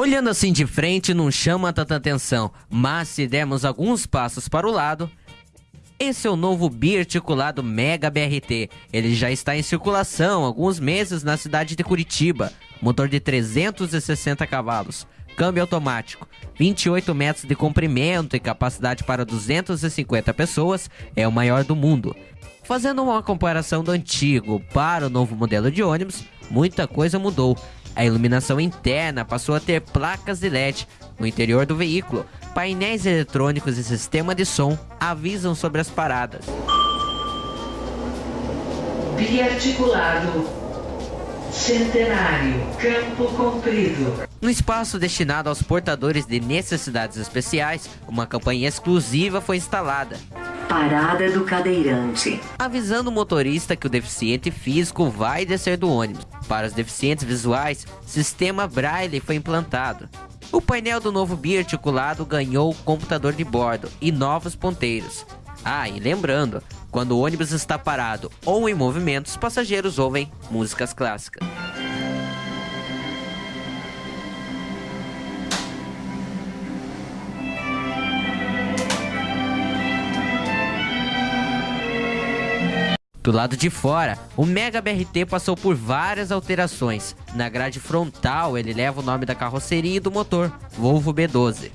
Olhando assim de frente não chama tanta atenção, mas se dermos alguns passos para o lado, esse é o novo biarticulado Mega BRT. Ele já está em circulação há alguns meses na cidade de Curitiba. Motor de 360 cavalos, câmbio automático, 28 metros de comprimento e capacidade para 250 pessoas, é o maior do mundo. Fazendo uma comparação do antigo para o novo modelo de ônibus, muita coisa mudou. A iluminação interna passou a ter placas de LED no interior do veículo. Painéis eletrônicos e sistema de som avisam sobre as paradas. Biarticulado. Centenário. Campo Comprido. No espaço destinado aos portadores de necessidades especiais, uma campanha exclusiva foi instalada. Parada do cadeirante. Avisando o motorista que o deficiente físico vai descer do ônibus. Para os deficientes visuais, sistema Braille foi implantado. O painel do novo biarticulado ganhou computador de bordo e novos ponteiros. Ah, e lembrando, quando o ônibus está parado ou em movimento, os passageiros ouvem músicas clássicas. Do lado de fora, o Mega BRT passou por várias alterações. Na grade frontal, ele leva o nome da carroceria e do motor, Volvo B12.